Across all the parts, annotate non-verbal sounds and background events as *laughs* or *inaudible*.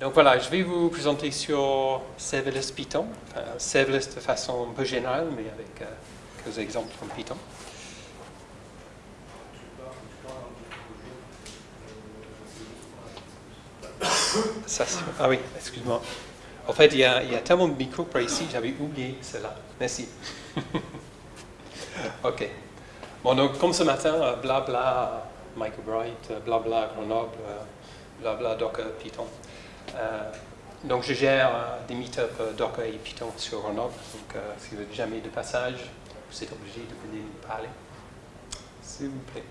Donc voilà, je vais vous présenter sur serverless Python, enfin, serverless de façon un peu générale, mais avec euh, quelques exemples en Python. Ça, ah oui, excuse-moi. En fait, il y, a, il y, a, tellement de micros par ici, j'avais oublié cela. Merci. *laughs* ok. Bon, donc comme ce matin, blabla, bla, Michael Bright, blabla, Grenoble, blabla, Docker, Python. Euh, donc je gère euh, des meetups euh, Docker et Python sur Grenoble. Donc si vous n'avez jamais de passage, vous êtes obligé de venir nous parler. S'il vous plaît.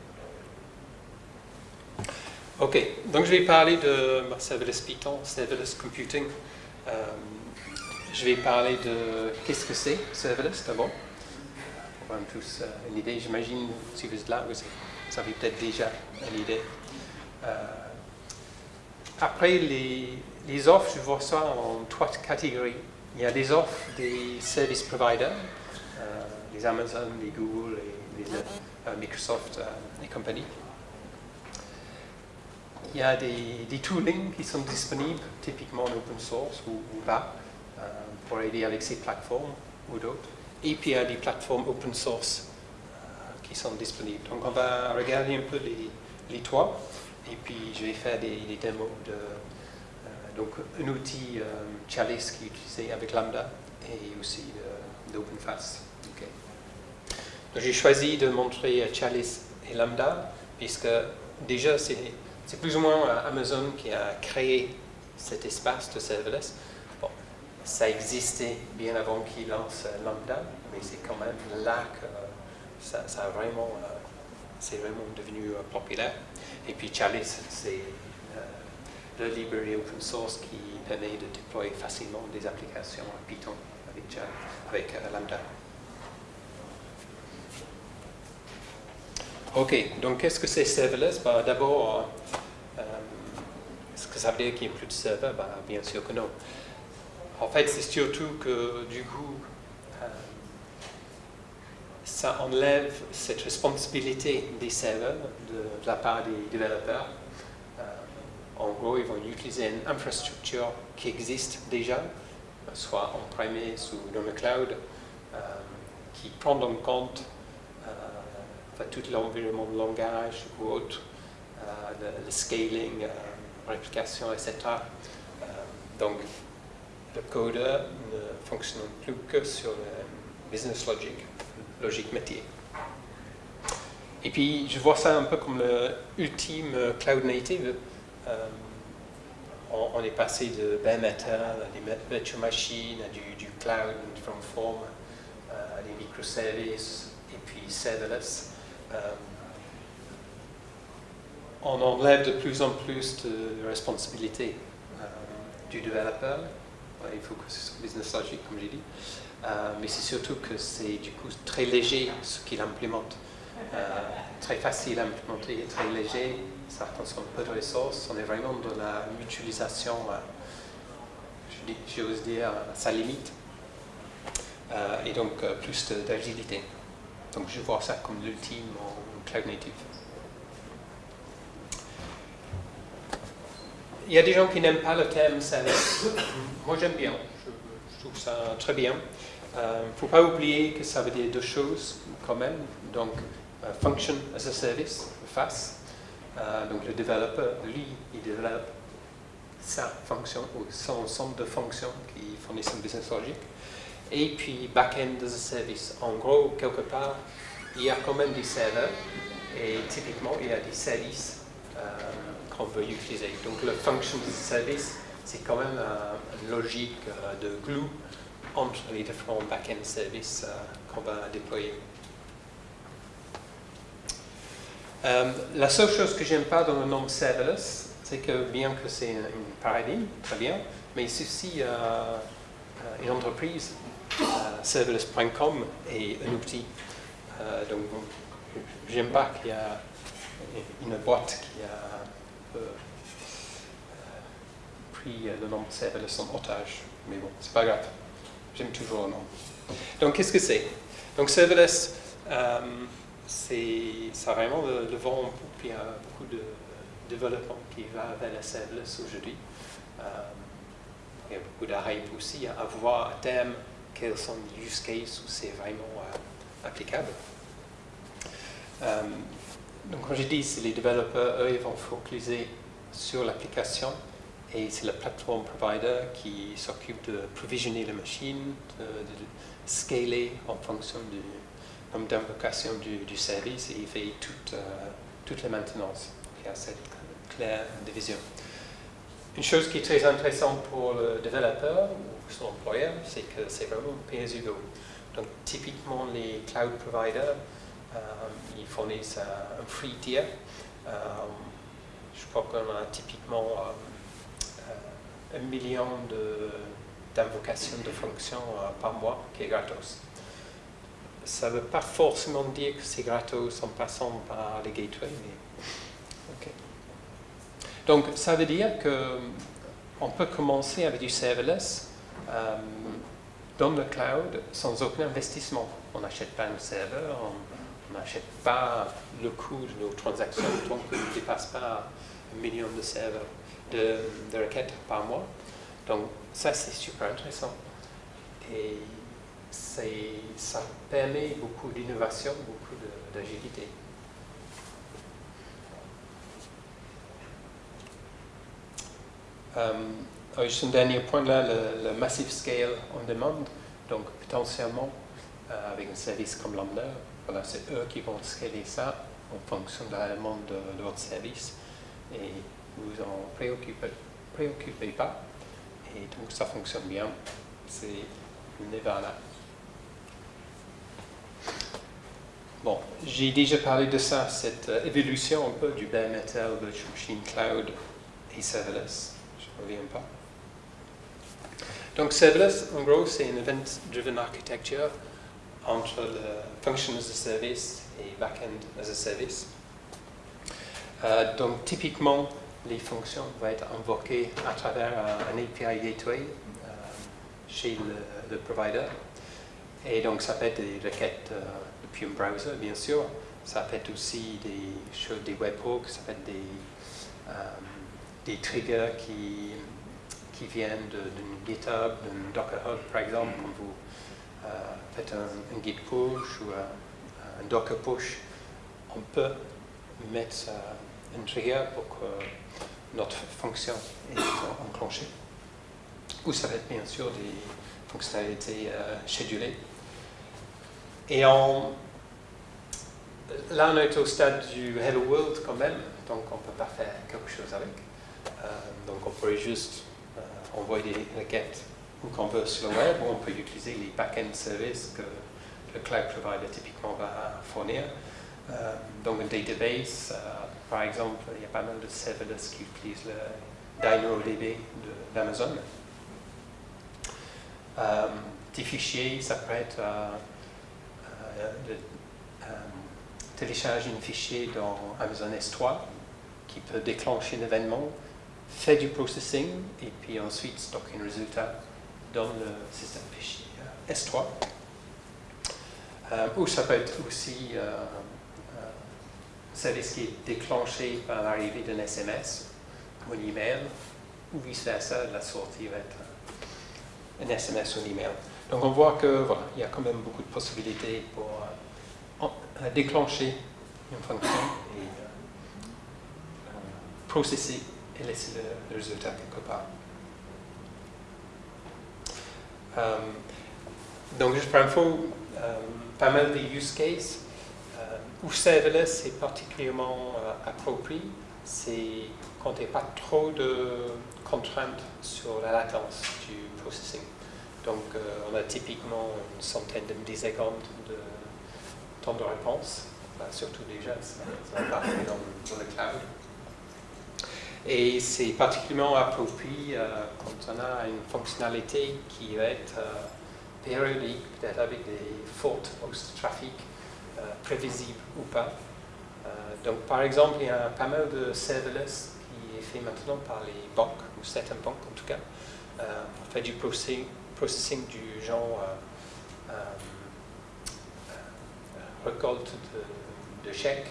Ok, donc je vais parler de serverless Python, serverless computing. je vais parler de qu'est-ce que c'est serverless d'abord. On va tous une idée, j'imagine, si vous êtes là, vous, avez peut-être déjà une idée. après, les, les offres, je vois ça en trois catégories. Il y a des offres des service providers, euh, les Amazon, les Google, les, euh, Microsoft euh, et compagnie. Il y a des, des, toolings qui sont disponibles, typiquement en open source ou, pas, pour aider avec ces plateformes ou d'autres. Et puis il y a des plateformes open source qui sont disponibles. Donc on va regarder un peu les, les trois, et puis je vais faire des, des démos donc un outil euh, Chalice qui est utilisé avec Lambda et aussi d'OpenFast. J'ai choisi de montrer Chalice et Lambda puisque déjà c'est plus ou moins euh, Amazon qui a créé cet espace de serverless. Bon, ça existait bien avant qu'il lance euh, Lambda, mais c'est quand même là que ça, ça a vraiment, c'est vraiment devenu populaire. Et puis Chalice, c'est de librairie open source qui permet de déployer facilement des applications en Python avec, avec euh, Lambda. Ok, donc qu'est-ce que c'est serverless? Bah, D'abord, euh, est-ce que ça veut dire qu'il n'y a plus de serveurs? Bah, Bien sûr que non. En fait, c'est surtout que du coup, euh, ça enlève cette responsabilité des serveurs de la part des développeurs en gros, ils vont utiliser une infrastructure qui existe déjà, soit en premise ou dans le cloud, euh, qui prend en compte euh, tout l'environnement de langage ou autre, euh, le, scaling, réplication, etc. donc, le codeur ne fonctionne plus que sur le business logic, logique métier. Et puis, je vois ça un peu comme l'ultime cloud native, euh, on, est passé de bare metal à des virtual machines, à du, cloud from form, euh, à des microservices et puis serverless. Euh, on enlève de plus en plus de responsabilité du développeur. il faut que ce soit business logic, comme j'ai dit. mais c'est surtout que c'est du coup très léger ce qu'il implémente. très facile à implémenter, très léger, ça consomme peu de ressources, on est vraiment dans la mutualisation, euh, j'ose dire, à sa limite, euh, et donc euh, plus d'agilité. Donc je vois ça comme l'ultime en cloud native. Il y a des gens qui n'aiment pas le terme service. *coughs* Moi j'aime bien, je, trouve ça très bien. Il ne faut pas oublier que ça veut dire deux choses quand même. Donc, function as a service, FAS, euh, donc le développeur, lui, il développe sa fonction ou son ensemble de fonctions qui fournissent un business logic. Et puis back-end as a service. En gros, quelque part, il y a quand même des serveurs et typiquement, il y a des services euh, qu'on veut utiliser. Donc le function as a service, c'est quand même une logique euh, de glue entre les différents back-end services qu'on va déployer. Euh, la seule chose que j'aime pas dans le nom serverless, c'est que bien que c'est un paradigme, très bien, mais ceci, euh, une entreprise, euh, serverless.com est un outil. Euh, donc, j'aime pas qu'il y a une boîte qui a pris le nom serverless en otage. Mais bon, c'est pas grave. J'aime toujours le nom. Donc, qu'est-ce que c'est? Donc, serverless, c'est ça vraiment le, vent en. Il y a beaucoup de développement qui va vers la serverless aujourd'hui. il y a beaucoup d'arrêts aussi à voir à terme quels sont les use cases où c'est vraiment applicable. donc, comme j'ai dit, c'est les développeurs, eux, ils vont focaliser sur l'application et c'est le platform provider qui s'occupe de provisionner la machine, de, scaler en fonction du nombre d'invocations du, service et il fait toute, euh, toute la maintenance. Il y a cette claire division. Une chose qui est très intéressante pour le développeur ou son employeur, c'est que c'est vraiment pay as you go. Donc typiquement les cloud providers, euh, ils fournissent un free tier. Euh, je crois qu'on a typiquement un million d'invocations de, fonctions euh, par mois qui est gratos. Ça ne veut pas forcément dire que c'est gratos en passant par les gateways. Donc ça veut dire qu'on peut commencer avec du serverless euh, dans le cloud sans aucun investissement. On n'achète pas un serveur, on n'achète pas le coût de nos transactions tant qu'on ne dépasse pas un million de serveurs de, requêtes par mois. Donc ça, c'est super intéressant. Ça permet beaucoup d'innovation, beaucoup d'agilité. Euh, juste un dernier point là, le, Massive Scale on Demand, donc potentiellement euh, avec un service comme Lambda, voilà, c'est eux qui vont scaler ça en fonction de la demande de, votre service. Et vous en préoccupez, pas. Et donc ça fonctionne bien. C'est une là. Bon, j'ai déjà parlé de ça, cette euh, évolution un peu du bare metal, virtual machine cloud et serverless. Je ne reviens pas. Donc serverless, en gros, c'est une event-driven architecture entre le function as a service et backend as a service. Euh, donc typiquement, les fonctions vont être invoquées à travers un, API gateway euh, chez le, provider. Et donc, ça peut être des requêtes euh, depuis un browser, bien sûr. Ça peut être aussi des choses, des webhooks, ça peut être des, euh, des triggers qui, qui viennent d'une GitHub, d'un Docker Hub, par exemple, quand vous faites un, Git push ou un, Docker push. On peut mettre un trigger pour que notre fonction est enclenchée. Ou ça va être bien sûr des fonctionnalités euh, schedulées. Et là, on est au stade du Hello World quand même, donc on ne peut pas faire quelque chose avec. Euh, donc on pourrait juste euh, envoyer des requêtes où qu'on veut sur le web, ou on peut utiliser les back-end services que le cloud provider typiquement va fournir. donc un database, par exemple, il y a pas mal de serverless qui utilisent le DynamoDB d'Amazon. Euh, des fichiers, ça peut être euh, euh, de, télécharger un fichier dans Amazon S3 qui peut déclencher un événement, faire du processing et puis ensuite stocker un résultat dans le système fichier S3. ou ça peut être aussi service qui est déclenché par l'arrivée d'un SMS ou un email, ou vice-versa, la sortie va être un SMS ou un email. Donc on voit que voilà, il y a quand même beaucoup de possibilités pour euh, euh, déclencher une fonction et euh, processer et laisser le, résultat quelque part. donc juste pour info, pas mal de use cases où serverless est particulièrement euh, approprié, c'est quand il n'y a pas trop de contraintes sur la latence du processing. Donc euh, on a typiquement une centaine de millisecondes de temps de réponse, surtout déjà, ça, va pas dans, le cloud. Et c'est particulièrement approprié euh, quand on a une fonctionnalité qui va être périodique, peut-être avec des fautes de trafic euh, prévisible ou pas. Euh, donc, par exemple, il y a pas mal de serverless qui est fait maintenant par les banques, ou certaines banques en tout cas, euh, pour faire du processing, du genre récolte de, chèques,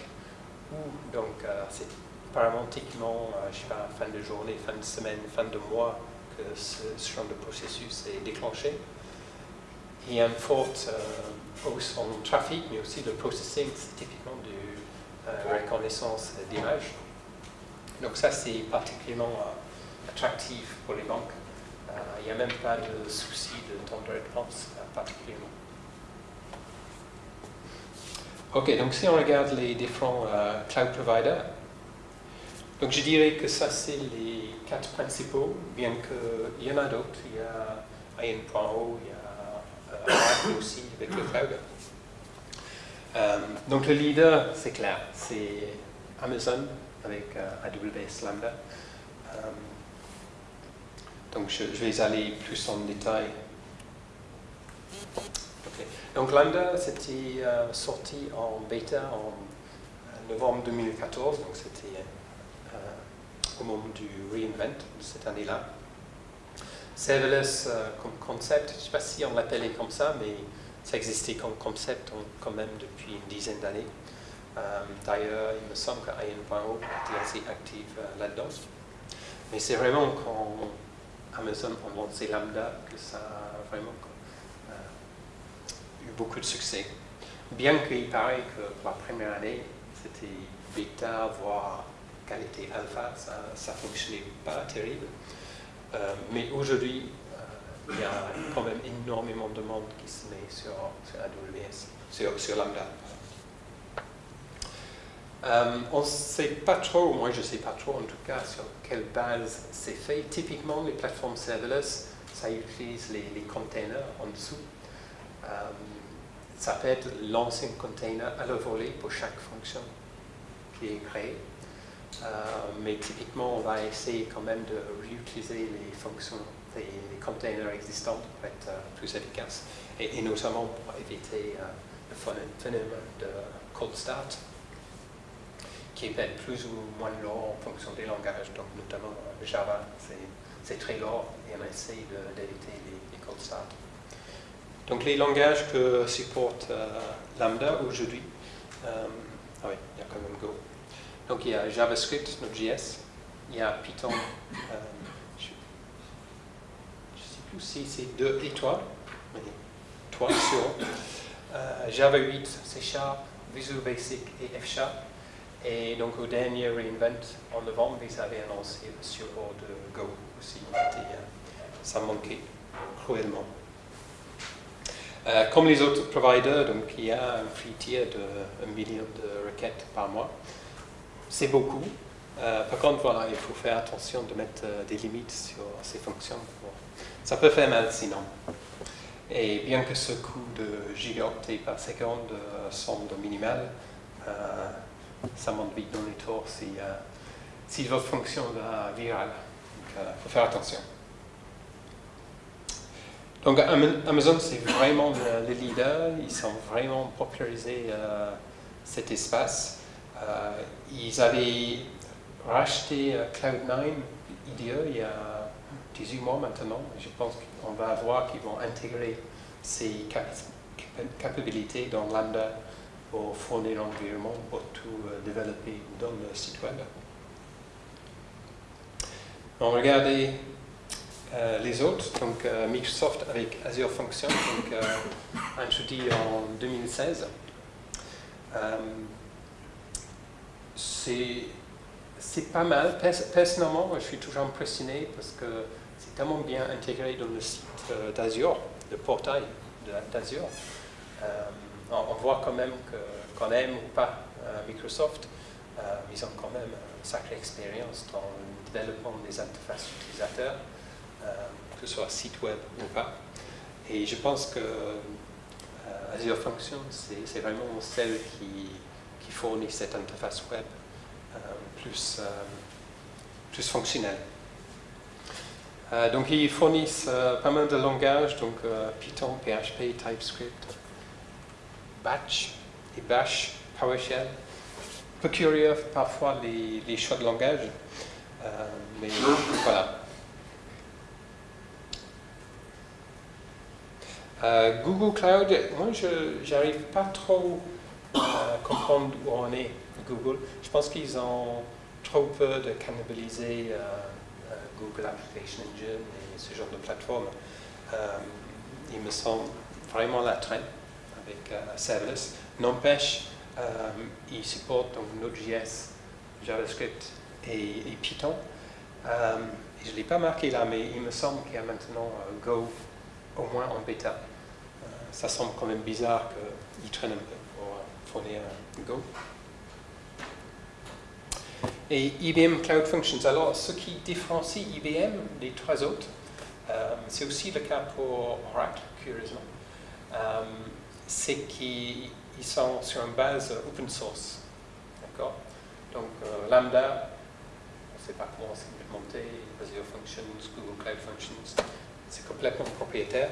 ou donc c'est apparemment, typiquement, je sais pas, fin de journée, fin de semaine, fin de mois, que ce, genre de processus est déclenché. Il y a une forte hausse en trafic, mais aussi le processing, c'est typiquement de reconnaissance d'image. Donc ça, c'est particulièrement attractif pour les banques. Il n'y a même pas de souci de temps de réponse particulièrement. Ok, donc si on regarde les différents euh, cloud providers, donc je dirais que ça c'est les quatre principaux, bien qu'il y en a d'autres. Il y a IN.O, il y a euh, aussi avec le cloud. Euh, donc le leader, c'est clair, c'est Amazon avec AWS Lambda. donc je, vais aller plus en détail donc Lambda, c'était euh, sorti en bêta en euh, novembre 2014, donc c'était euh, au moment du reinvent de cette année-là. Serverless comme concept, je ne sais pas si on l'appelait comme ça, mais ça existait comme concept quand même depuis une dizaine d'années. D'ailleurs, il me semble que IN.O était assez active là-dedans. Mais c'est vraiment quand Amazon a lancé Lambda que ça a vraiment beaucoup de succès. Bien qu'il paraît que pour la première année, c'était bêta, voire qualité alpha, ça ne fonctionnait pas terrible. Euh, mais aujourd'hui, euh, il y a quand même énormément de monde qui se met sur, AWS, sur, Lambda. Euh, on ne sait pas trop, moi je ne sais pas trop en tout cas sur quelle base c'est fait. Typiquement, les plateformes serverless, ça utilise les, les containers en dessous ça peut être l'ancien container à la volée pour chaque fonction qui est créée. Euh, mais typiquement, on va essayer quand même de réutiliser les fonctions des containers existants pour être euh, plus efficace. Et, notamment pour éviter euh, le phénomène de cold start, qui peut être plus ou moins lourd en fonction des langages. Donc notamment Java, c'est très lourd et on essaie d'éviter les, les cold start. Donc les langages que supporte euh, Lambda aujourd'hui, euh, ah oui, il y a quand même Go. Donc il y a JavaScript, Node.js, il y a Python, euh, je ne sais plus si c'est 2 et 3, mais 3 sur Java 8, C Sharp, Visual Basic et F Sharp. Et donc au dernier reinvent en novembre, ils avaient annoncé le support de Go aussi. ça manquait cruellement. Euh, comme les autres providers, donc il y a un free tier de 1 million de requêtes par mois. C'est beaucoup. Euh, par contre, il faut faire attention de mettre euh, des limites sur ces fonctions. Ça peut faire mal sinon. Et bien que ce coût de gigaoctets par seconde semble minimal, ça monte vite dans les tours si, si votre fonction va virale. Il faut faire attention. Donc Amazon, c'est vraiment le, leader. Ils sont vraiment popularisé euh, cet espace. Euh, ils avaient racheté euh, Cloud9 IDE il y a 18 mois maintenant. Je pense qu'on va voir qu'ils vont intégrer ces capacités dans Lambda pour fournir l'environnement pour tout développer dans le site web. On regardez euh, les autres, donc euh, Microsoft avec Azure Functions, donc, euh, introduit en 2016. c'est pas mal. Personnellement, je suis toujours impressionné parce que c'est tellement bien intégré dans le site d'Azure, le portail d'Azure. On, voit quand même qu'on aime ou pas Microsoft, ils ont quand même une sacrée expérience dans le développement des interfaces utilisateurs. Euh, que ce soit site web ou pas. Et je pense que euh, Azure Functions, c'est vraiment celle qui, qui, fournit cette interface web euh, plus, plus fonctionnelle. donc ils fournissent pas mal de langages, donc Python, PHP, TypeScript, Batch et Bash, PowerShell. Peu curieux parfois les, les choix de langage, mais voilà. Euh, Google Cloud, moi je n'arrive pas trop à comprendre où on est, Google. Je pense qu'ils ont trop peur de cannibaliser euh, euh, Google Application Engine et ce genre de plateforme. Euh, il me semble vraiment la traîne avec serverless. N'empêche, il supporte donc Node.js, JavaScript et, Python. je ne l'ai pas marqué là, mais il me semble qu'il y a maintenant Go au moins en bêta. Ça semble quand même bizarre qu'il traîne un peu pour fournir Go et IBM Cloud Functions. Alors, ce qui différencie IBM des trois autres, euh, c'est aussi le cas pour Oracle, curieusement, euh, c'est qu'ils sont sur une base open source. D'accord? Donc, euh, Lambda, on ne sait pas comment c'est implémenté, Azure Functions, Google Cloud Functions, c'est complètement propriétaire.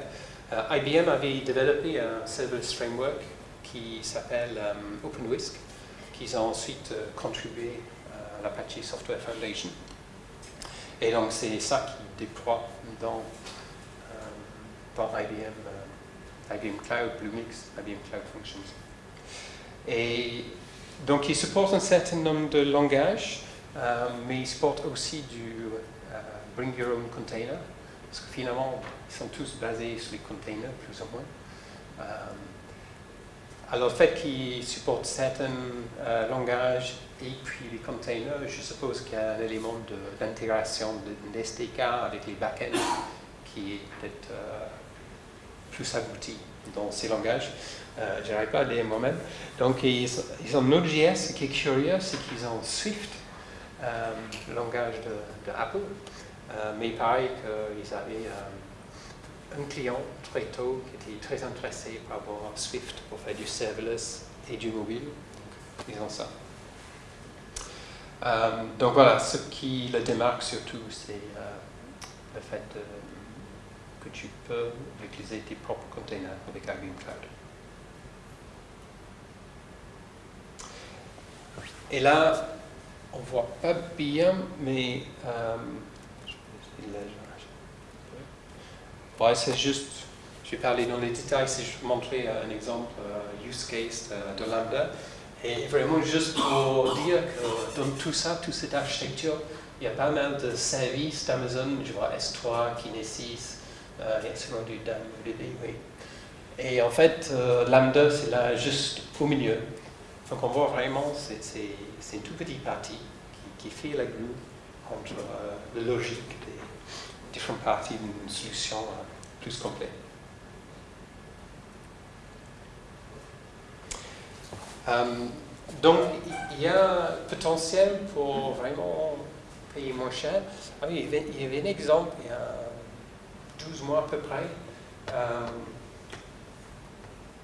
IBM avait développé un serverless framework qui s'appelle OpenWhisk, qu'ils ont ensuite contribué l'Apache Software Foundation. Et donc c'est ça qui déploie dans, euh, IBM, euh, IBM Cloud, Bluemix, IBM Cloud Functions. Et donc il supporte un certain nombre de langages, euh, mais il supporte aussi du Bring Your Own Container, parce que finalement ils sont tous basés sur les containers, plus ou moins. alors le fait qu'il supporte certains langages et puis les containers, je suppose qu'il y a un élément d'intégration d'SDK avec les backends qui est peut-être euh, plus abouti dans ces langages. Euh, je n'arrive pas à le dire moi-même. Donc ils, ont Node.js, ce qui est curieux, c'est qu'ils ont Swift, euh, le langage de, Apple, mais pareil qu'ils avaient un client très tôt qui était très intéressé par avoir Swift pour faire du serverless et du mobile. Ils ont ça. Euh, donc voilà, ce qui le démarque surtout, c'est euh, le fait que tu peux utiliser tes propres containers avec IBM Cloud. Et là, on ne voit pas bien, mais euh, c'est juste, je vais parler dans les détails, c'est juste montrer un exemple, use case de Lambda. Et vraiment, juste pour dire que dans tout ça, toute cette architecture, il y a pas mal de services d'Amazon, je vois S3, Kinesis, euh, et du DAMDB, oui. Et en fait, euh, Lambda, c'est là juste au milieu. Donc on voit vraiment, c'est une toute petite partie qui, fait la glue entre euh, la logique des parties d'une solution euh, plus complète. Euh, donc, il y a potentiel pour vraiment payer moins cher. Ah oui, il y avait un exemple il y a 12 mois à peu près. Euh,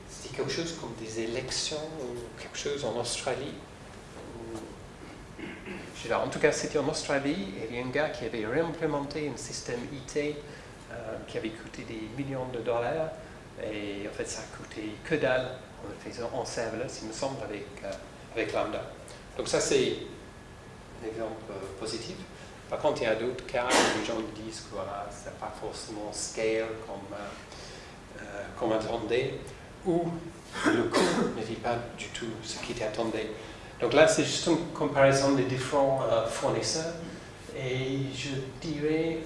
C'était quelque chose comme des élections ou quelque chose en Australie. En tout cas, c'était en Australie il y a un gars qui avait réimplémenté un système IT euh, qui avait coûté des millions de dollars et en fait, ça a coûté que dalle en le faisant en serverless, il me semble, avec, euh, avec Lambda. Donc ça, c'est un exemple euh, positif. Par contre, il y a d'autres cas où les gens disent que voilà, ce pas forcément scale comme, comme attendait, ou le coût ne vit pas du tout ce qui était attendu. Donc là, c'est juste une comparaison des différents fournisseurs. Et je dirais,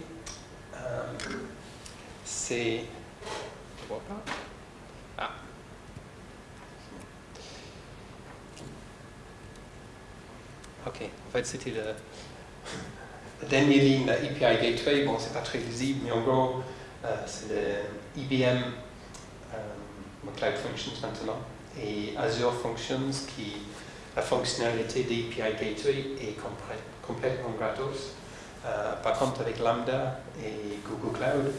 c'est... vois pas Ok, en fait c'était la dernière ligne, la API Gateway. Bon, c'est pas très visible, mais en gros, euh, c'est le IBM euh, Cloud Functions maintenant et Azure Functions qui la fonctionnalité d'API Gateway est complètement gratos. Euh, par contre, avec Lambda et Google Cloud,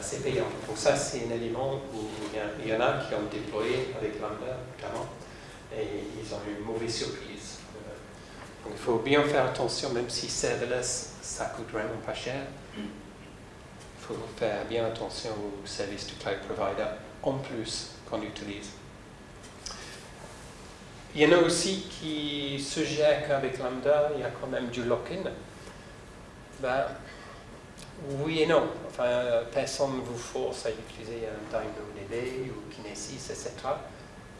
c'est payant. Donc ça, c'est un élément où il y, en a qui ont déployé avec Lambda, notamment, et ils ont eu une mauvaise surprise il faut bien faire attention, même si serverless, ça coûte vraiment pas cher. Il faut faire bien attention aux services du cloud provider en plus qu'on utilise. Il y en a aussi qui suggèrent qu'avec Lambda, il y a quand même du lock-in. Ben, oui et non. Enfin, personne ne vous force à utiliser un DynamoDB ou Kinesis, etc.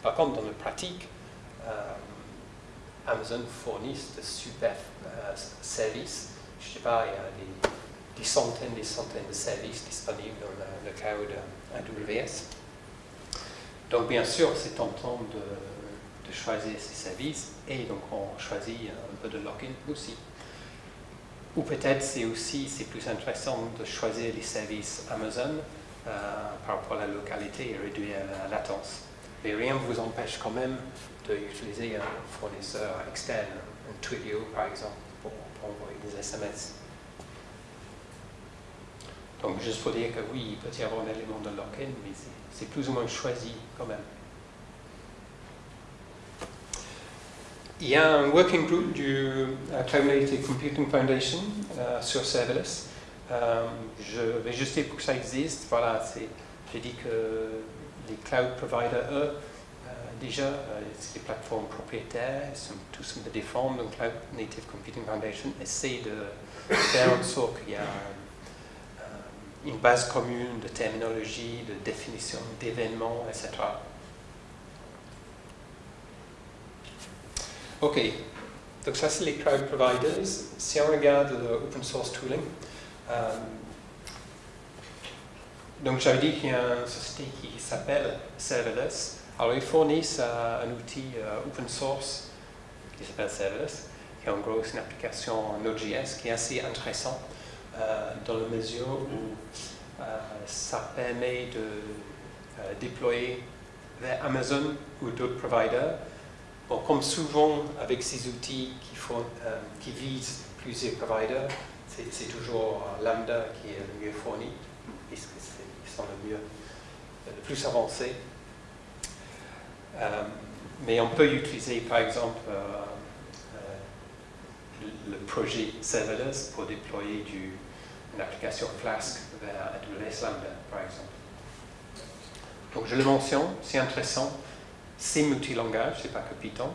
Par contre, dans la pratique, euh, Amazon fournissent de super services. Je ne sais pas, il y a des, centaines et des centaines de services disponibles dans le, cloud AWS. Donc bien sûr, c'est tentant de, de choisir ces services et donc on choisit un peu de login aussi. Ou peut-être c'est aussi plus intéressant de choisir les services Amazon euh, par rapport à la localité et réduire la latence. Mais rien ne vous empêche quand même d'utiliser un fournisseur externe, un Twilio par exemple, pour, envoyer des SMS. Donc juste pour dire que oui, il peut y avoir un élément de lock-in, mais c'est plus ou moins choisi quand même. Il y a un working group du euh, Cloud Native Computing Foundation euh, sur serverless. Euh, je vais juste dire pour que ça existe. Voilà, j'ai dit que les cloud providers, eux, déjà, c'est des plateformes propriétaires, ils sont tous des formes. Donc, Cloud Native Computing Foundation essaie de faire en sorte qu'il y a une base commune de terminologie, de définition d'événements, etc. Ok, donc ça c'est les cloud providers. Si on regarde l'open source tooling, euh, donc j'avais dit qu'il y a une société qui s'appelle Serverless. Alors ils fournissent euh, un outil euh, open source qui s'appelle Serverless, qui en gros une application Node.js qui est assez intéressant dans la mesure où ça permet de déployer vers Amazon ou d'autres providers Comme souvent avec ces outils qui, euh, visent plusieurs providers, c'est toujours Lambda qui est le mieux fourni, puisque ils sont le mieux, le plus avancés. Euh, mais on peut utiliser par exemple euh, le projet serverless pour déployer une application Flask vers AWS Lambda par exemple. Donc je le mentionne, c'est intéressant c'est multi-langage, c'est pas que Python,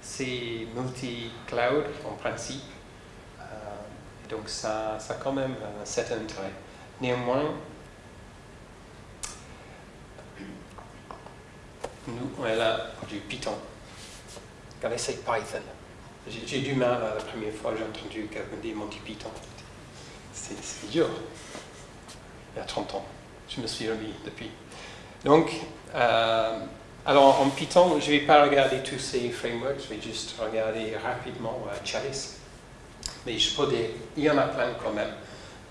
c'est multi-cloud en principe, euh, donc ça, ça a quand même un certain intérêt. Néanmoins, nous, on est là du Python. Regardez, c'est Python. J'ai du mal la première fois j'ai entendu quelqu'un dire multi-Python. C'est dur. Il y a 30 ans. Je me suis remis depuis. Donc, euh, alors en Python, je ne vais pas regarder tous ces frameworks, je vais juste regarder rapidement euh, Chalice. Mais je dire, il y en a plein quand même.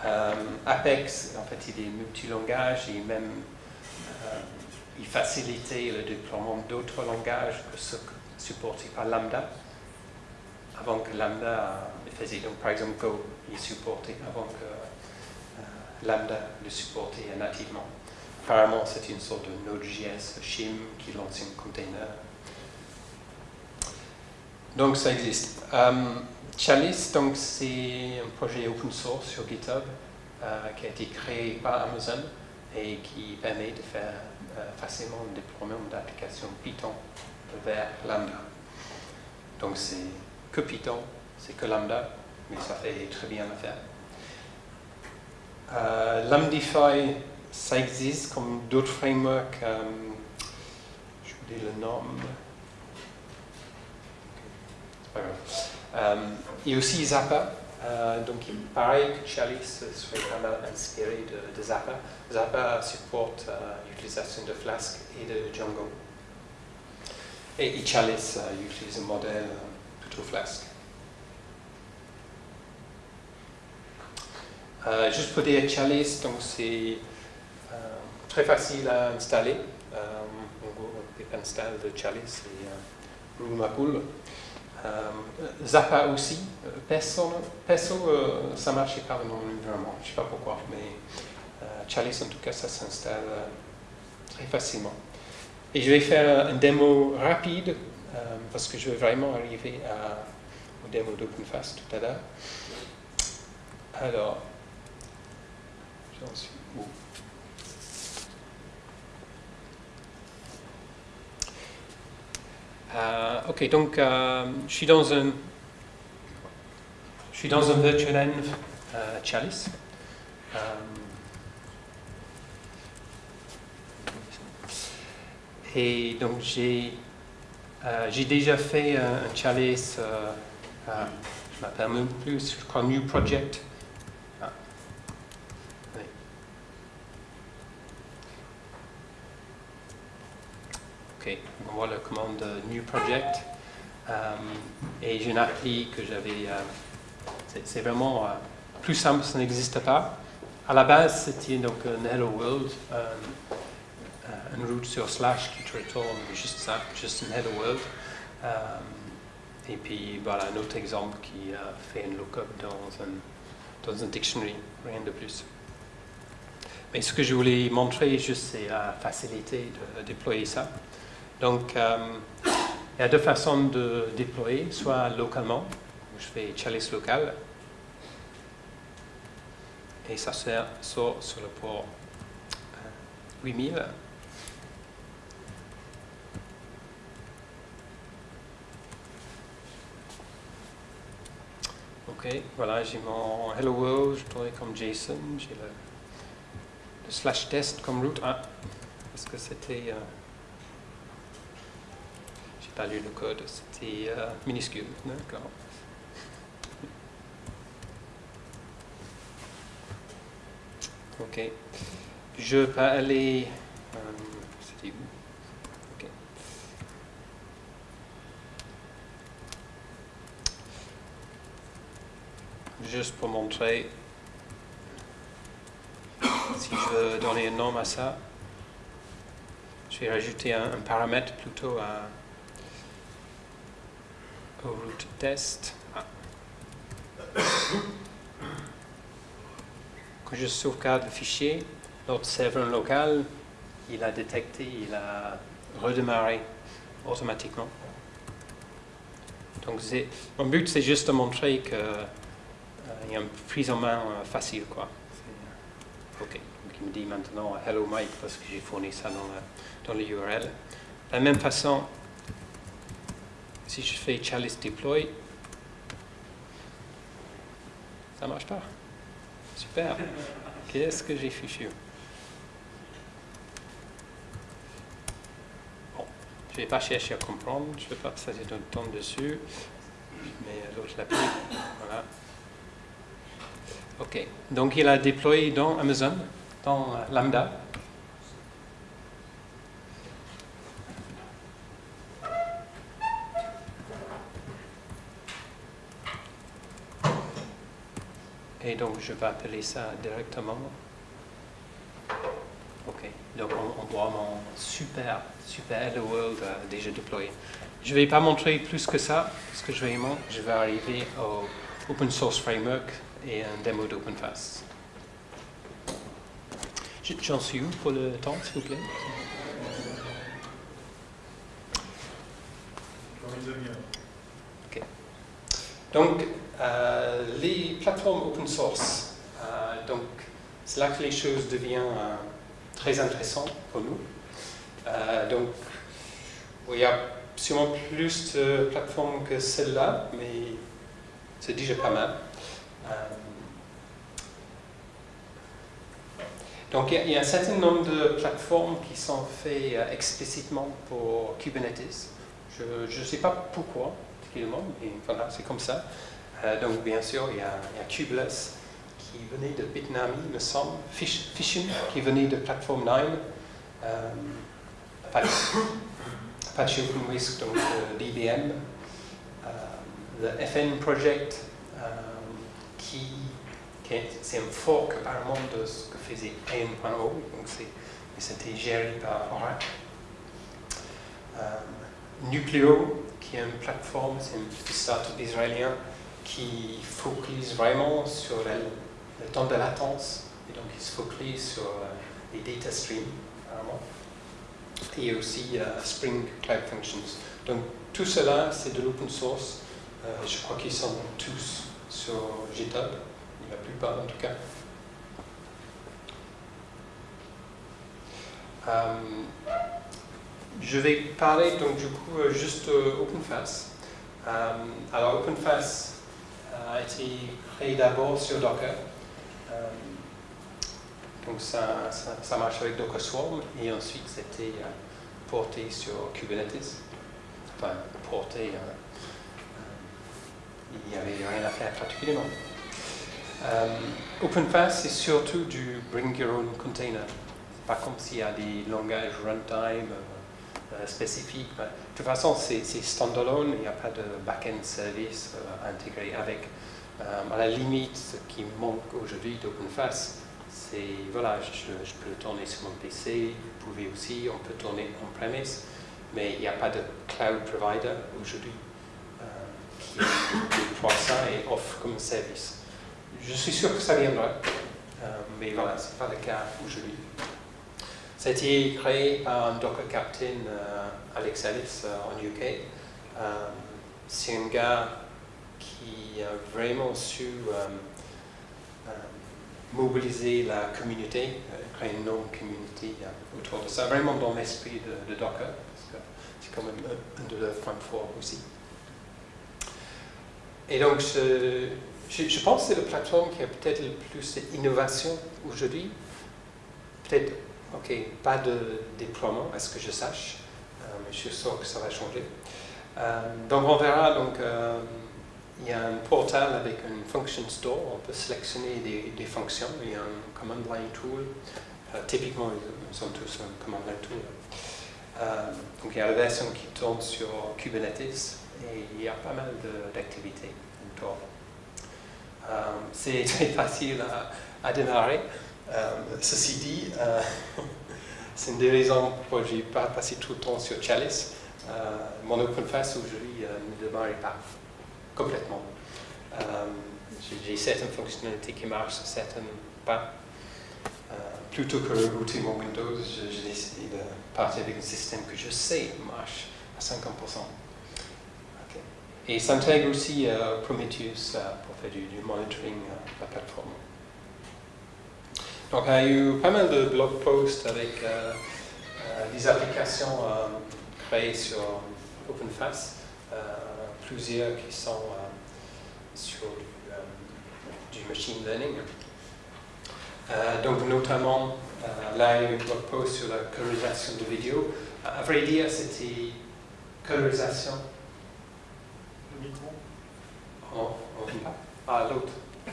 Euh, Apex, en fait, il est multilangage et même euh, il facilitait le déploiement d'autres langages que ceux supportés par Lambda, avant que Lambda faisait. Donc par exemple Go, il supportait avant que Lambda le supportait nativement. Apparemment, c'est une sorte de Node.js shim qui lance un container. Donc, ça existe. Um, Chalice, donc, c'est un projet open source sur GitHub euh, qui a été créé par Amazon et qui permet de faire euh, facilement le déploiement d'applications Python vers Lambda. Donc, c'est que Python, c'est que Lambda, mais ça fait très bien l'affaire. Euh, Lambdify ça existe comme d'autres frameworks. Euh, je vous dis le nom. Euh, et aussi Zappa. Euh, donc, pareil que Chalice serait pas mal inspiré de, Zappa. Zappa supporte l'utilisation de Flask et de Django. Et, Chalice utilise un modèle plutôt Flask. juste pour dire Chalice, donc c'est très facile à installer. Euh, on peut installer de Chalice et euh, euh, Zappa aussi. Peso, Peso ça marchait pas vraiment, je ne sais pas pourquoi, mais Chalice en tout cas, ça s'installe très facilement. Et je vais faire une démo rapide, parce que je vais vraiment arriver au démo d'OpenFast tout à l'heure. Alors, j'en suis où? Euh, ok, donc euh, je suis dans un, je suis dans un virtual env euh, chalice. et donc j'ai J'ai déjà fait un, chalice, je m'appelle plus, je crois New Project. Ok, on voit la commande euh, New Project. Euh, et j'ai une appli que j'avais. euh, c'est- vraiment plus simple, ça n'existe pas. À la base, c'était donc un Hello World, une route sur slash qui te retourne juste ça, juste un Hello World. Et puis voilà un autre exemple qui fait un lookup dans un, dans un dictionary, rien de plus. Mais ce que je voulais montrer juste, c'est la facilité de déployer ça. Donc, euh, il y a deux façons de déployer, soit localement, je fais chalice local, et ça sert- sort sur le port euh, 8000. Ok, voilà, j'ai mon Hello World, je pourrais comme JSON, j'ai le, slash test comme route. Ah, parce que c'était. euh, j'ai pas lu le code, c'était euh, minuscule, d'accord. Ok. Je peux aller. euh, c'était où? Ok. Juste pour montrer. Si je veux donner un nom à ça, je vais rajouter un, un paramètre plutôt à, route test. Ah. Quand je sauvegarde le fichier, notre serveur local, il a détecté, il a redémarré automatiquement. Donc mon but c'est juste de montrer que euh, y a une prise en main euh, facile quoi. Ok, donc il me dit maintenant hello Mike parce que j'ai fourni ça dans, la- dans l'URL. De la même façon, si je fais chalice deploy, ça marche pas. Super. Qu'est-ce que j'ai fichu? Bon, je vais pas chercher à comprendre, je vais pas passer de temps dessus. Mais l'autre l'appli, voilà. Ok, donc il a déployé dans Amazon, dans Lambda. Et donc je vais appeler ça directement. Ok, donc on, voit mon super, super Hello World euh, déjà déployé. Je ne vais pas montrer plus que ça, parce que je vais, je vais arriver au Open Source Framework et un démo d'OpenFast. J'en suis où pour le temps, s'il vous plaît? Dans une. Donc, euh, les plateformes open source, euh, donc c'est là que les choses deviennent euh, très intéressantes pour nous. Donc, il y a sûrement plus de plateformes que celle-là, mais c'est déjà pas mal. Donc, il y, a, un certain nombre de plateformes qui sont faites explicitement pour Kubernetes. Je ne sais pas pourquoi, mais voilà, c'est comme ça. Euh, donc, bien sûr, il y, a, il qui venait de Bitnami, me semble, Fish- Fission qui venait de Platform 9, euh, Apache, Apache OpenWhisk, donc euh, d'IBM, euh, le FN Project, qui, qui est, c'est un fork apparemment de ce que faisait AN.O, donc c'est, mais c'était géré par Oracle. Nucleo, qui est une plateforme, c'est une startup israélien qui focalise vraiment sur le temps de latence et donc il se focalise sur euh, les data streams apparemment. et aussi euh, Spring Cloud Functions. Donc tout cela c'est de l'open source. Euh, je crois qu'ils sont tous sur GitHub, la plupart en tout cas. Je vais parler donc du coup euh, juste euh, OpenFast. Euh, alors OpenFast euh, a été créé d'abord sur Docker. Donc ça, ça, marche avec Docker Swarm et ensuite c'était porté sur Kubernetes. enfin, porter, il n'y avait rien à faire particulièrement. OpenFast, c'est surtout du bring your own container. Pas comme s'il y a des langages runtime spécifiques. de toute façon, c'est standalone, il n'y a pas de back-end service intégré avec. à la limite, ce qui manque aujourd'hui d'OpenFast, c'est, voilà, je, peux le tourner sur mon PC, vous pouvez aussi, on peut tourner on-premise, mais il n'y a pas de cloud provider aujourd'hui euh, qui déploie ça et offre comme service. Je suis sûr que ça viendra, euh, mais voilà, ce n'est pas le cas aujourd'hui. Ça créé par un Docker Captain, euh, Alex Ellis, en UK. c'est un gars qui a vraiment su mobiliser la communauté, euh, créer une non-communauté euh, autour de ça, vraiment dans l'esprit de, Docker, parce que c'est quand même un, de leurs points forts aussi. Et donc, je, je, pense que c'est la plateforme qui a peut-être le plus d'innovation aujourd'hui. Peut-être, ok, pas de déploiement, à ce que je sache, euh, mais je suis sûr que ça va changer. donc, on verra donc il y a un portal avec un function store, on peut sélectionner des, fonctions, il y a un command line tool, euh, typiquement ils sont tous un command line tool. Euh, donc il y a la version qui tourne sur Kubernetes et il y a pas mal d'activités. Euh, c'est *laughs* très facile à, démarrer. Ceci dit, *laughs* c'est une des raisons pourquoi je n'ai pas passé tout le temps sur Chalice. mon OpenFast aujourd'hui ne démarre pas complètement. Euh, j'ai certaines fonctionnalités qui marchent, certaines pas. Euh, plutôt que rebooter mon Windows, j'ai décidé de partir avec un système que je sais marche à 50%. Et ça intègre aussi euh, Prometheus pour faire du, monitoring de la plateforme. Donc il y a eu pas mal de blog posts avec des applications créées sur OpenFast plusieurs qui sont euh, sur du, euh, machine learning. Euh, donc notamment, là, il y a un blog post sur la colorisation de vidéos. À vrai dire, c'était colorisation. Le micro Oh, oh Ah, l'autre. *laughs*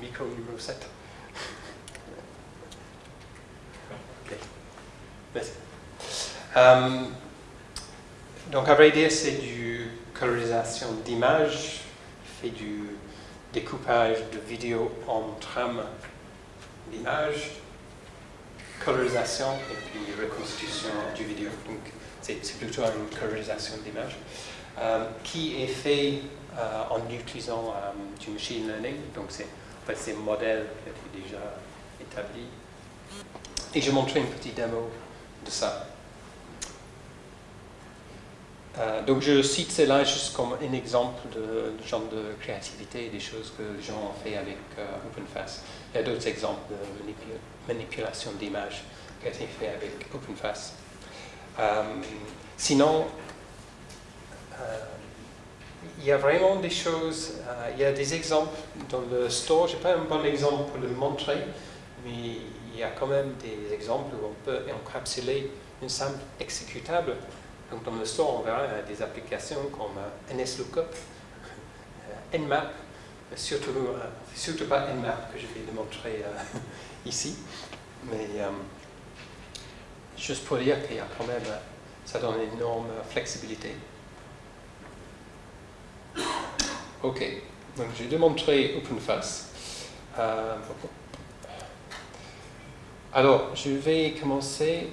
Micro numéro 7. Ok. Merci. donc, à vrai dire, c'est du colorisation d'images, fait du découpage de vidéos en trames d'images, colorisation et puis reconstitution du vidéo. Donc c'est plutôt une colorisation d'image euh, qui est fait euh, en utilisant euh, du machine learning. Donc c'est en fait c'est un modèle qui est déjà établi. Et je montrer une petite démo de ça. Euh, donc je cite cela juste comme un exemple de, genre de créativité, des choses que les gens ont fait avec euh, OpenFast. Il y a d'autres exemples de manipulation d'images qui ont été faits avec OpenFast. Euh, sinon, il y a vraiment des choses, il y a des exemples dans le store, je n'ai pas un bon exemple pour le montrer, mais y a quand même des exemples où on peut encapsuler une simple exécutable donc dans le store, on verra des applications comme euh, NSLOOKUP, euh, Nmap, surtout, euh, surtout pas Nmap que je vais démontrer *laughs* ici, mais juste pour dire qu'il y a quand même, ça donne une énorme flexibilité. Ok, donc j'ai démontré OpenFast. Alors, je vais commencer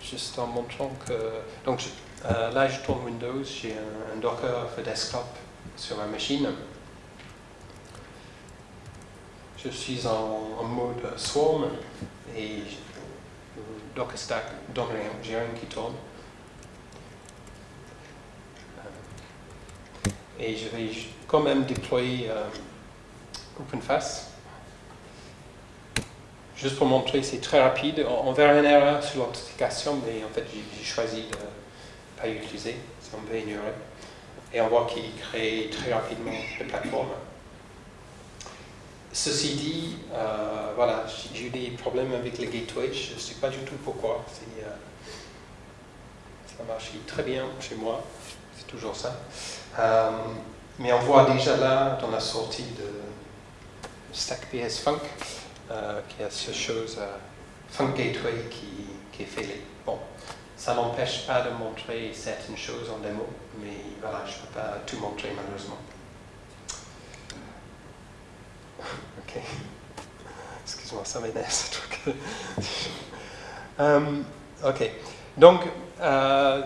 juste en montrant que... Donc euh, là, je tourne Windows, j'ai un, Docker for desktop sur ma machine. Je suis en, mode Swarm et Docker Stack, donc j'ai rien qui tourne. Euh, et je vais quand même déployer euh, OpenFast. Juste pour montrer, c'est très rapide. On, verra une erreur sur l'authentification, mais en fait, j'ai choisi de ne pas utiliser, ça on peut ignorer. Et on voit qu'il crée très rapidement la plateforme. Ceci dit, euh, voilà, j'ai eu des problèmes avec le gateway, je ne sais pas du tout pourquoi. C'est ça marche très bien chez moi, c'est toujours ça. Euh, mais on voit déjà là, dans la sortie de Stack PS Funk, euh, qu'il y a cette chose, euh, Gateway, qui, qui est fait. Bon, ça n'empêche pas de montrer certaines choses en démo, mais voilà, je ne peux pas tout montrer malheureusement. *laughs* Ok. Excuse-moi, ça m'énerve ce truc. um, *laughs* ok. Donc, euh,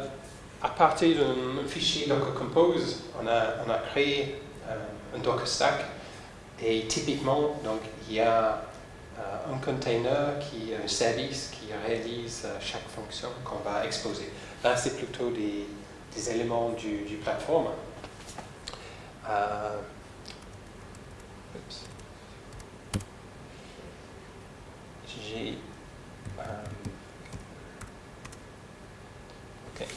à partir d'un fichier Docker Compose, on a, on a créé euh, un Docker Stack et typiquement, donc, il y a euh, un container qui un service qui réalise chaque fonction qu'on va exposer. Là, c'est plutôt des, des, éléments du, du plateforme. J'ai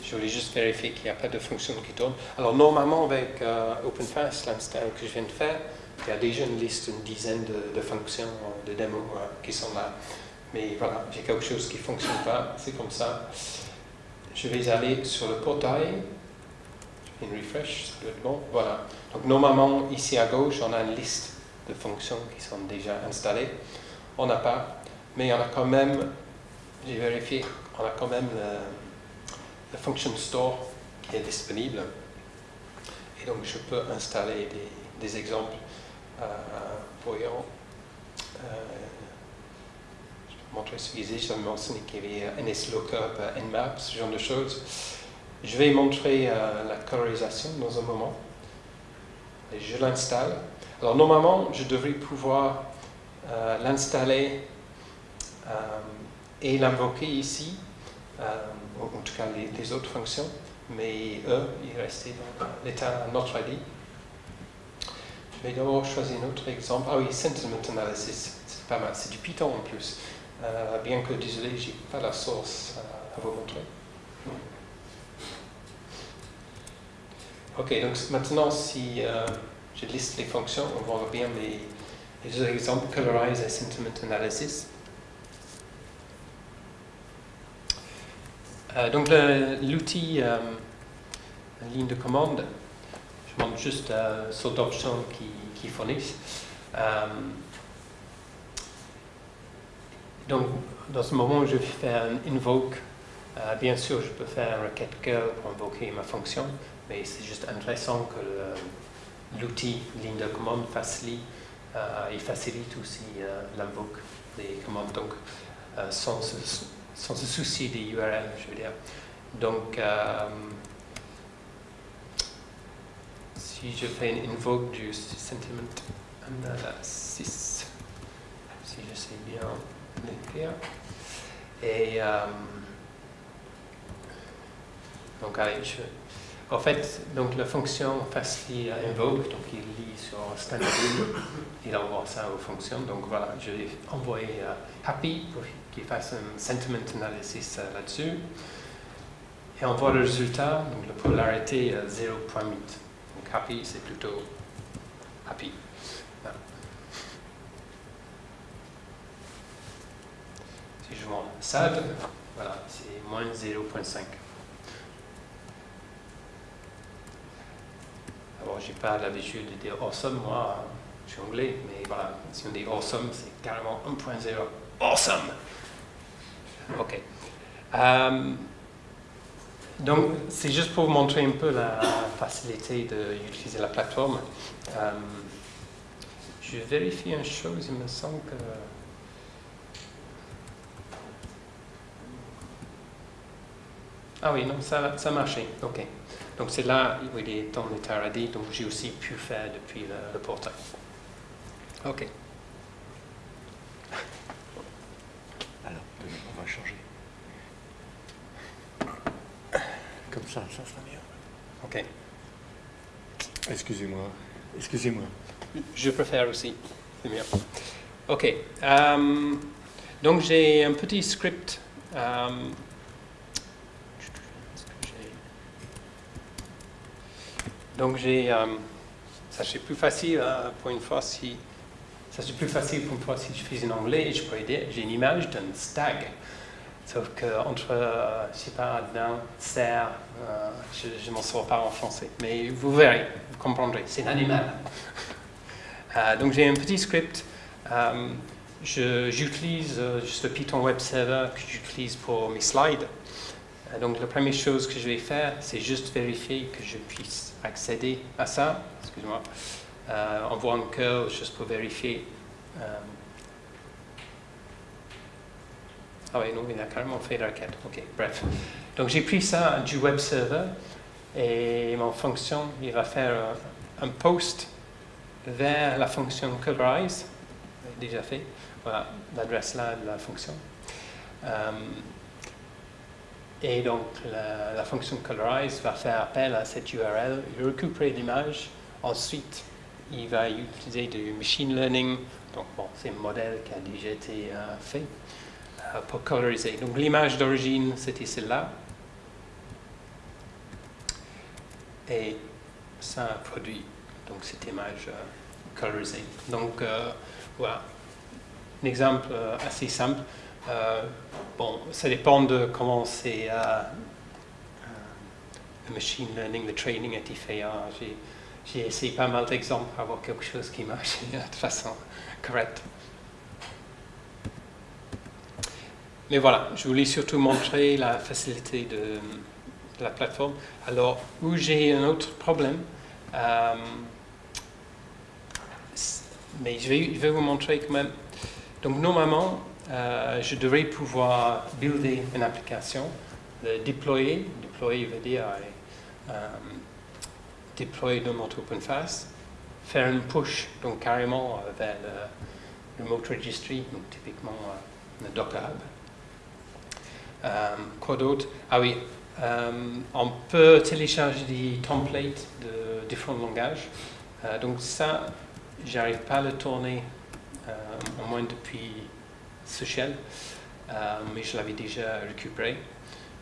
je voulais juste vérifier qu'il n'y a pas de fonction qui tourne. Alors normalement avec euh, OpenFast, l'install que je viens de faire, il y a déjà une liste, une dizaine de, fonctions, de démos euh, qui sont là. Mais voilà, j'ai quelque chose qui ne fonctionne pas, c'est comme ça. Je vais aller sur le portail, une refresh, ça doit être bon, voilà. Donc normalement, ici à gauche, on a une liste de fonctions qui sont déjà installées. On n'a pas, mais on a quand même, j'ai vérifié, on a quand même le function store qui est disponible. Et donc je peux installer des, exemples. Euh, voyons. Euh, je vais montrer ce qu'ils Je vais mentionner qu'il y avait NSLOOKUP, Nmap, ce genre de choses. Je vais montrer euh, la colorisation dans un moment. Et je l'installe. Alors normalement, je devrais pouvoir euh, l'installer et l'invoquer ici en tout cas les, autres fonctions, mais eux, ils restaient dans l'état not ready. Je vais d'abord choisir un autre exemple. Ah oui, Sentiment Analysis, c'est pas mal, c'est du Python en plus. Euh, bien que, désolé, j'ai pas la source à vous montrer. Ok, donc maintenant, si euh, je liste les fonctions, on voit bien les, deux exemples, Colorize et Sentiment Analysis. Euh, donc l'outil euh, ligne de commande, juste euh, sur d'options qui, qui, fournissent. donc dans ce moment, je vais faire un invoke. bien sûr, je peux faire un requête curl pour invoquer ma fonction, mais c'est juste intéressant que l'outil ligne de commande facilite, il facilite aussi l'invoque des commandes. Donc, sans sans se soucier des URL, je veux dire. Donc, euh, si je fais une invoke du sentiment analysis, si je sais bien l'écrire, et euh, donc allez, je, en fait, donc la fonction fastly invoke, donc il lit sur standard il envoie ça aux fonctions. Donc voilà, je vais envoyer euh, happy pour qu'il fasse un sentiment analysis euh, là-dessus. Et on voit le résultat, donc la polarité 0.8. Happy, c'est plutôt happy. Si je vois sad, voilà, c'est moins 0.5. Alors, j'ai pas l'habitude de dire awesome, moi, je suis anglais, mais voilà, si on dit awesome, c'est carrément 1.0. Awesome! OK. Euh, donc, c'est juste pour vous montrer un peu la facilité d'utiliser la plateforme. Euh, je vérifie une chose, il me semble que... Ah oui, non, ça, ça a marché. OK. Donc c'est là où il est dans l'état ready, donc j'ai aussi pu faire depuis le, portail. OK. Alors, on va changer. Comme ça, ça sera mieux. OK. Excusez-moi. Excusez-moi. Je préfère aussi. C'est mieux. OK. Euh, donc j'ai un petit script. Euh, Donc j'ai, euh, ça c'est plus facile hein, pour une fois si, ça c'est plus facile pour une fois si je fais en anglais je aider. J'ai une image d'un stag. Sauf que entre, euh, je sais pas, d'un, serre, euh, je ne m'en sors pas en français. Mais vous verrez, vous comprendrez, c'est un animal. *laughs* Euh, donc j'ai un petit script. Euh, J'utilise euh, juste le Python Web Server que j'utilise pour mes slides. Euh, donc la première chose que je vais faire, c'est juste vérifier que je puisse accéder à ça. Excuse-moi. Euh, envoie un curl juste pour vérifier. euh, ah oui, non, il a carrément fait la requête. Ok, bref. Donc j'ai pris ça du web server et mon fonction, il va faire euh, un post vers la fonction colorize, déjà fait. Voilà l'adresse là de la fonction. Euh, et donc la, fonction colorize va faire appel à cette URL, il récupérer l'image, ensuite il va utiliser du machine learning, donc bon, c'est un modèle qui a déjà été euh, fait pour coloriser. Donc l'image d'origine c'était celle-là. Et ça produit donc cette image euh, colorisée. Donc euh, voilà, un exemple euh, assez simple. Euh, bon, ça dépend de comment c'est le machine learning, le training a été fait. hein. J'ai, essayé pas mal d'exemples pour avoir quelque chose qui marche *laughs* de façon correcte. Mais voilà, je voulais surtout montrer la facilité de la plateforme. Alors, où j'ai un autre problème, euh, mais je vais, vous montrer quand même. Donc, normalement, euh, je devrais pouvoir builder une application, le déployer. Déployer veut dire euh, déployer dans notre OpenFast, faire une push, donc carrément vers le remote registry, donc typiquement le Docker Hub. Quoi d'autre? Ah oui, on peut télécharger des templates de différents langages. Euh, donc ça, j'arrive pas à le tourner, euh, au moins depuis euh, mais je l'avais déjà récupéré.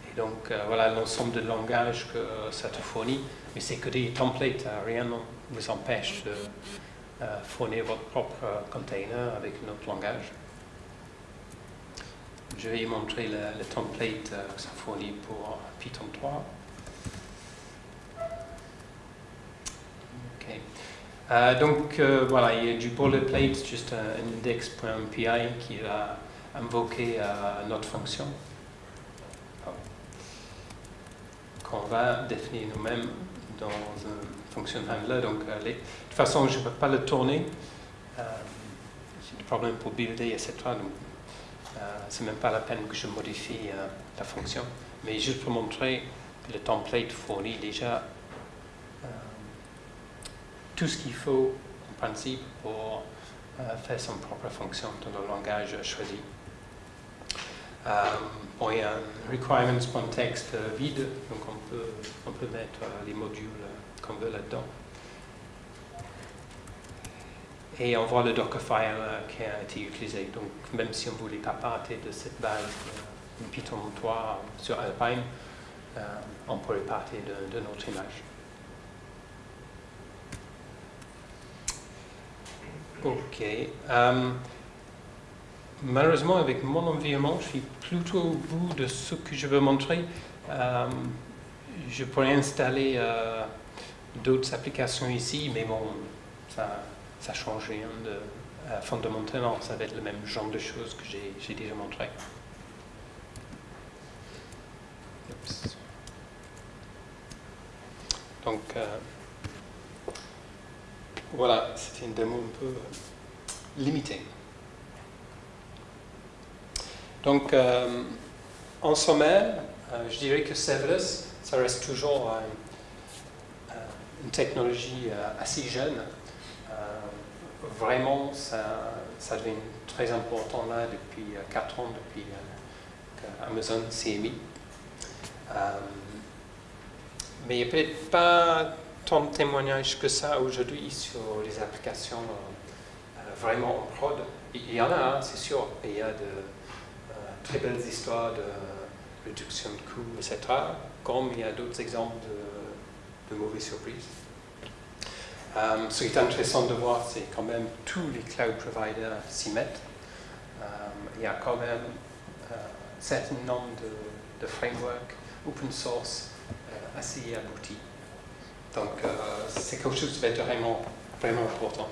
Et donc euh, voilà l'ensemble de langages que ça te fournit, mais c'est que des templates, euh, rien ne vous empêche de euh, fournir votre propre euh, container avec un autre langage. Je vais montrer le, template euh, que ça fournit pour Python 3. Ok. Euh, donc euh, voilà, il y a du boilerplate, juste un index.py qui va invoquer euh, notre fonction qu'on va définir nous-mêmes dans un function handler. Donc, euh, de toute façon, je ne peux pas le tourner. Euh, J'ai des problèmes pour builder, etc. Euh, c'est même pas la peine que je modifie euh, la fonction. Mais juste pour montrer que le template fournit déjà euh, tout ce qu'il faut, en principe, pour euh, faire son propre fonction dans le langage choisi. Euh, il y a un requirements.txt euh, vide, donc on peut, on peut mettre euh, les modules euh, qu'on veut là-dedans. Et on voit le Dockerfile euh, qui a été utilisé. Donc, même si on ne voulait pas partir de cette base de Python 3 sur Alpine, euh, on pourrait partir de, notre image. Ok. Euh, malheureusement, avec mon environnement, je suis plutôt au bout de ce que je veux montrer. Euh, je pourrais installer euh, d'autres applications ici, mais bon, ça ça change rien de fondamentalement. Ça va être le même genre de choses que j'ai déjà montré. Donc, euh, voilà, c'était une démo un peu euh, limitée. Donc, euh, en sommaire, je dirais que serverless, ça reste toujours une technologie assez jeune. Euh, vraiment, ça, devient très important là depuis 4 ans, depuis euh, qu'Amazon s'est mis. Euh, mais il n'y a peut-être pas tant de témoignages que ça aujourd'hui sur les applications euh, euh, vraiment en prod. Il y en a, hein, c'est sûr, il y a de euh, très belles histoires de réduction de coûts, etc. Comme il y a d'autres exemples de mauvaises surprises. Ce qui est intéressant de voir, c'est quand même tous les cloud providers s'y mettent. Euh, il y a quand même euh, certain nombre de, de frameworks open source euh, assez aboutis. Donc, euh, c'est quelque chose qui va être vraiment, vraiment important.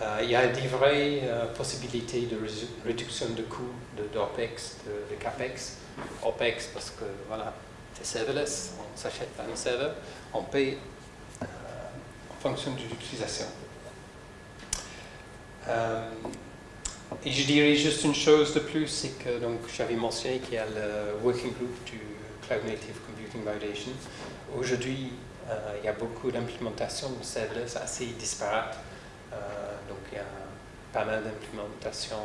Euh, il y a des vraies euh, possibilités de réduction de coûts de, d'OPEX, de, de CAPEX. OPEX parce que voilà, c'est serverless, on s'achète un serveur, on paye fonction de l'utilisation. Euh, et je dirais juste une chose de plus, c'est que donc j'avais mentionné qu'il y a le working group du Cloud Native Computing Foundation. Aujourd'hui, euh, il y a beaucoup d'implémentations de serverless assez disparates. Euh, donc il y a pas mal d'implémentations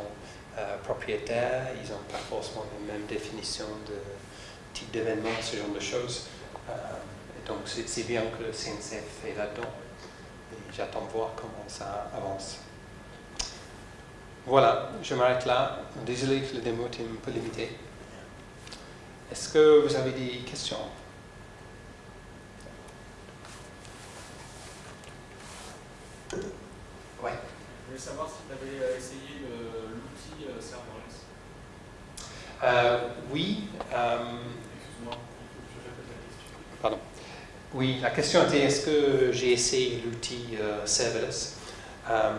propriétaires, ils n'ont pas forcément les mêmes définitions de type d'événement, ce genre de choses. Donc c'est c'est bien que le CNCF est là-dedans. J'attends de voir comment ça avance. Voilà, je m'arrête là. Désolé que le démo était un peu limité. Est-ce que vous avez des questions? Ouais. Je voulais savoir si tu avais essayé le- l'outil euh, serverless. Euh, oui. euh, Excuse-moi, il faut que je répète la question. pardon. Oui, la question était est-ce que j'ai essayé l'outil euh, serverless? Euh,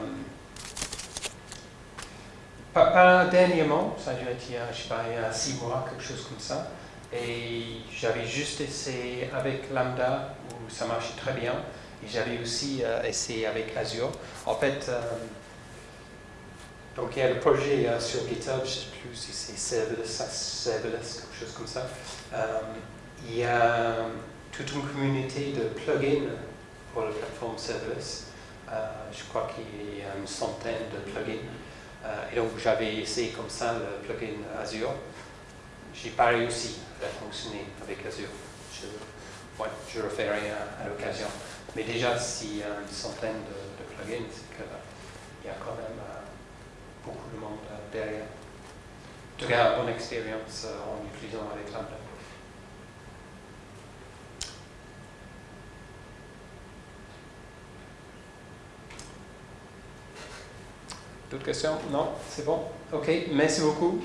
pas, pas dernièrement, ça a dû être il y a, je sais pas, il y a six mois, quelque chose comme ça. Et j'avais juste essayé avec Lambda, où ça marchait très bien. Et j'avais aussi euh, essayé avec Azure. En fait, donc il y a le projet sur GitHub, je ne sais plus si c'est serverless, serverless, quelque chose comme ça. Il y a toute une communauté de plugins pour la plateforme serverless. Euh, je crois qu'il y a une centaine de plugins. Euh, et donc j'avais essayé comme ça le plugin Azure. J'ai pas réussi à fonctionner avec Azure. Je, ouais, je referai à, à l'occasion. Mais déjà, s'il y a une centaine de, plugins, c'est qu'il y a quand même euh, beaucoup de monde derrière. En tout cas, bonne expérience en utilisant avec Lambda. D'autres questions? Non? C'est bon? Ok, merci beaucoup.